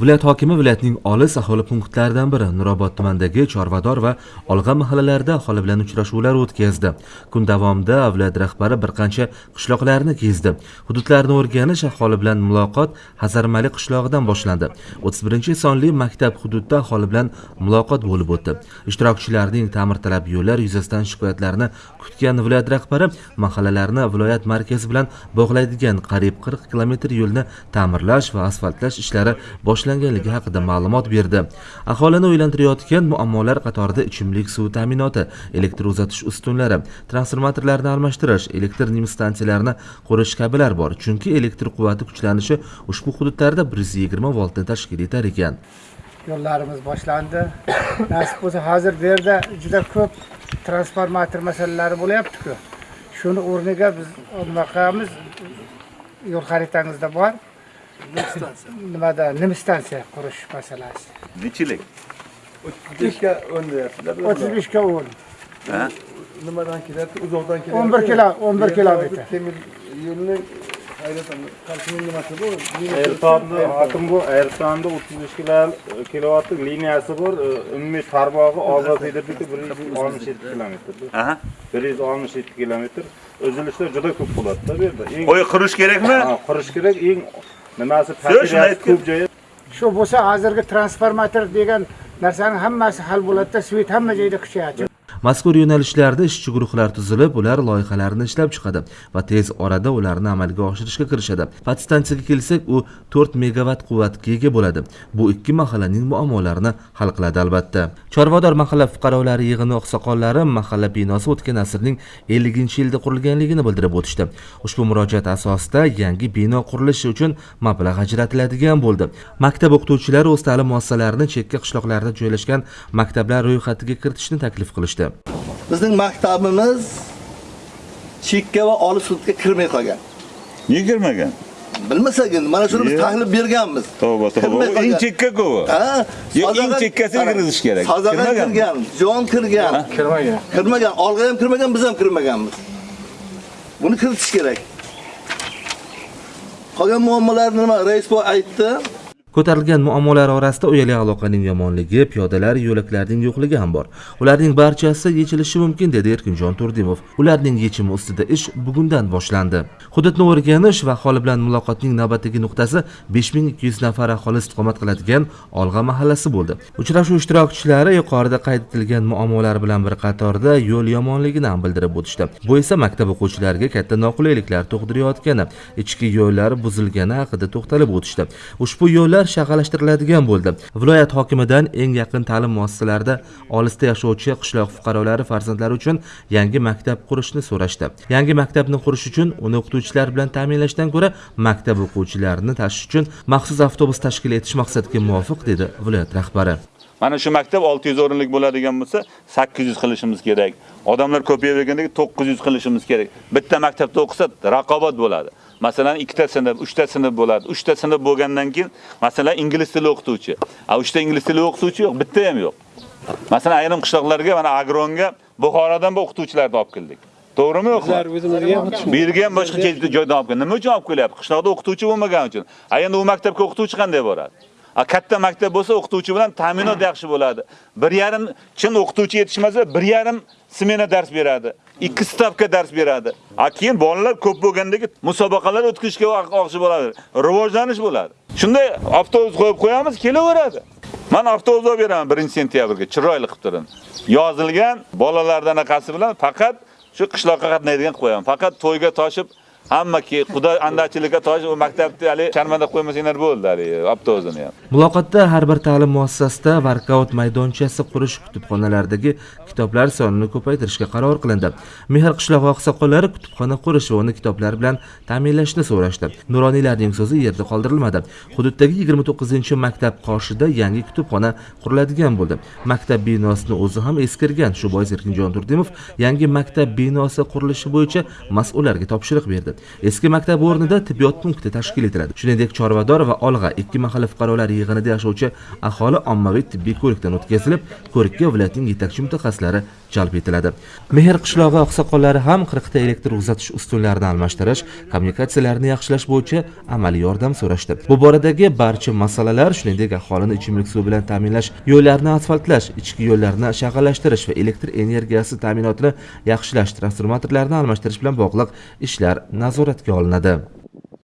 viloyat hokimi viloyatning olis aholi punktlaridan biri nurobod tumanidagi chorvador va olg'a mahallalarida aholi bilan uchrashuvlar o'tkazdi. Kun davomida viloyat rahbari bir qancha qishloqlarni kezdi. Hududlarni o'rganish aholi bilan muloqot hazarmali qishlog'idan boshlandi. 31 sonli maktab hududida aholi bilan muloqot bo'lib o'tdi. Ishtirokchilarning ta'mirtalab yo'llar yuzasidan shikoyatlarini kutgan viloyat rahbari mahallalarni viloyat markazi bilan bog'laydigan qariyb 40 kilometr yo'lni ta'mirlash va asfaltlash ishlari boshlanganligi haqida ma'lumot berdi. Aholini o'ylantirayotgan muammolar qatorida ichimlik suvi ta'minoti elektr uzatish ustunlari transformatorlarni almashtirish elektr stansiyalarini qurish kabilar bor chunki elektr quvvati kuchlanishi ushbu hududlarda 120 voltni tashkil etar ekan. Yo'llarimiz boshlandi. Nasib bo'lsa hozir bu yerda juda ko'p transformator masalalari bo'lyaptiku. Shuni o'rniga biz nima qilamiz yo'l xaritangizda bor. Nimada nim stansiya qurish masalasi? Nechilik beshga o'n deyapsizlar o'ttiz beshga o'n. Ha? Nimadan kelyapti? Uzoqdan kelyapti. O'n bir kilo o'n bir kilometr temir yo'lni hokim bu? Ayrtonda 35 kilo kilovatli liniyasi bor. Umumiy tarmog'i Olg'a Federbiki 167 kilometr. aha. 167 kilometr. Uzilishlar juda ko'p bo'ladi-da bu yerda. Qo'y qurish kerakmi? Ha, qurish kerak. Eng nimasi aytgan. ko'p joyi shu bo'lsa hozirgi transformator degan narsani hammasi hal bo'ladida svet hamma joyda kuchayadi mazkur yo'nalishlarda ishchi guruhlar tuzilib ular loyihalarni ishlab chiqadi va tez orada ularni amalga oshirishga kirishadi. Podstansiyaga kelsak u 4 megavat quvvatga ega bo'ladi. Bu ikki mahallaning muammolarini hal qiladi albatta. Chorvador mahalla fuqarolari yig'ini oqsoqollari mahalla binosi o'tgan asrning 50 yilda qurilganligini bildirib o'tishdi. Ushbu murojaat asosida yangi bino qurilishi uchun mablag' ajratiladigan bo'ldi. Maktab o'qituvchilari o'z ta'lim muassasalarini chekka qishloqlarda joylashgan maktablar ro'yxatiga kiritishni taklif qilishdi. Bizning maktabimiz chekka va olis hududga kirmay qolgan. Niye kirmagan bilmasagin mana shuni biz tahlil berganmiz. Tavba tavba. Eng qolgan. chekka ku. U. ha eng chekkasiga kirgizish kerak. Kirmagan. kirgan jon kirgan. Kirmagan. Kirmagan olg'a ham kirmagan biz ham kirmaganmiz. Buni kiritish kerak. Qolgan muammolarni nima rais boy aytdi ko'tarilgan muammolar orasida uyali aloqaning yomonligi piyodalar yo'laklarining yo'qligi ham bor. Ularning barchasi yechilishi mumkin dedi erkinjon turdimov. Ularning yechimi ustida ish bugundan boshlandi. Hududni o'rganish va aholi bilan muloqotning navbatdagi nuqtasi 5200 nafar aholi istiqomat qiladigan olg'a mahallasi bo'ldi. Uchrashuv ishtirokchilari yuqorida qayd etilgan muammolar bilan bir qatorda yo'l yomonligini ham bildirib o'tishdi. Bu esa maktab o'quvchilariga katta noqulayliklar tug'dirayotgani ichki yo'llar buzilgani haqida to'xtalib o'tishdi. Ushbu yo'llar shag'allashtiriladigan bo'ldi. Viloyat hokimidan eng yaqin ta'lim muassasalarida olisda yashovchi qishloq fuqarolari farzandlari uchun yangi maktab qurishni so'rashdi. Yangi maktabni qurish uchun uni o'qituvchilar bilan ta'minlashdan ko'ra maktab o'quvchilarini tashish uchun maxsus avtobus tashkil etish maqsadga muvofiq dedi viloyat rahbari. Mana shu maktab 600 o'rinlik bo'ladigan bo'lsa 800 qilishimiz kerak. Odamlar ko'payavergandagi 900 qilishimiz kerak. Bitta maktabda o'qisa raqobat bo'ladi. Masalan ikkita sinf uchta sinf bo'ladi. Uchta sinf bo'lgandan keyin masalan ingliz tili o'qituvchi. A uchta ingliz tili o'qituvchi yo'q bitta ham yo'q. Masalan ayrim qishloqlarga mana agronga buxorodan bu o'qituvchilarni olib keldik. To'g'rimi yo'qmi? Bu yerga ham boshqa joydan olib keldik nima uchun olib kelyapti? Qishloqda o'qituvchi bo'lmagani uchun. A endi u maktabga o'qituvchi qanday boradi katta maktab bo'lsa o'qituvchi bilan ta'minot yaxshi bo'ladi. Bir yarim chin o'qituvchi yetishmasa, bir yarim smena dars beradi. 2 stavka dars beradi. A keyin bolalar ko'p bo'lgandagi musobaqalar o'tkazishga vaqti bo'ladi. Rivojlanish bo'ladi. Shunday avtobus qo'yib qo'yamiz, kelaveradi. Men avtobus olib beraman 1-sentyabrga, chiroyli qilib turing. Yozilgan bolalardan anaqasi bilan faqat shu qishloqqa qatnaydigan qo'yaman. Faqat to'yga toshib hammaki xudo andachilikka toshib u maktabni hali sharmanda qo'ymasanglar bo'ldi hali avtobusini ham. muloqotda har bir ta'lim muassasasida workout maydonchasi qurish kutubxonalardagi kitoblar sonini ko'paytirishga qaror qilindi. Mehr qishlog'i oqsoqollari kutubxona qurish va uni kitoblar bilan ta'minlashni so'rashdi. Nuroniylarning so'zi yerda qoldirilmadi. Hududdagi 29 maktab qoshida yangi kutubxona quriladigan bo'ldi. Maktab binosini o'zi ham eskirgan. Shu bois erkinjon turdimov yangi maktab binosi qurilishi bo'yicha mas'ullarga topshiriq berdi. Eski maktab o'rnida tibbiyot punkti tashkil etiladi. Shuningdek chorvador va olg'a ikki mahalla fuqarolari yig'inida yashovchi aholi ommaviy tibbiy ko'rikdan o'tkazilib ko'rikka viloyatning yetakchi mutaxassislari jalb etiladi. Mehr qishlog'i oqsoqollari ham qirqta elektr uzatish ustunlarini almashtirish kommunikatsiyalarni yaxshilash bo'yicha amaliy yordam so'rashdi. Bu boradagi barcha masalalar shuningdek aholini ichimlik suvi bilan ta'minlash yo'llarni asfaltlash ichki yo'llarni shag'allashtirish va elektr energiyasi ta'minotini yaxshilash transformatorlarni almashtirish bilan bog'liq ishlar nazoratga olinadi.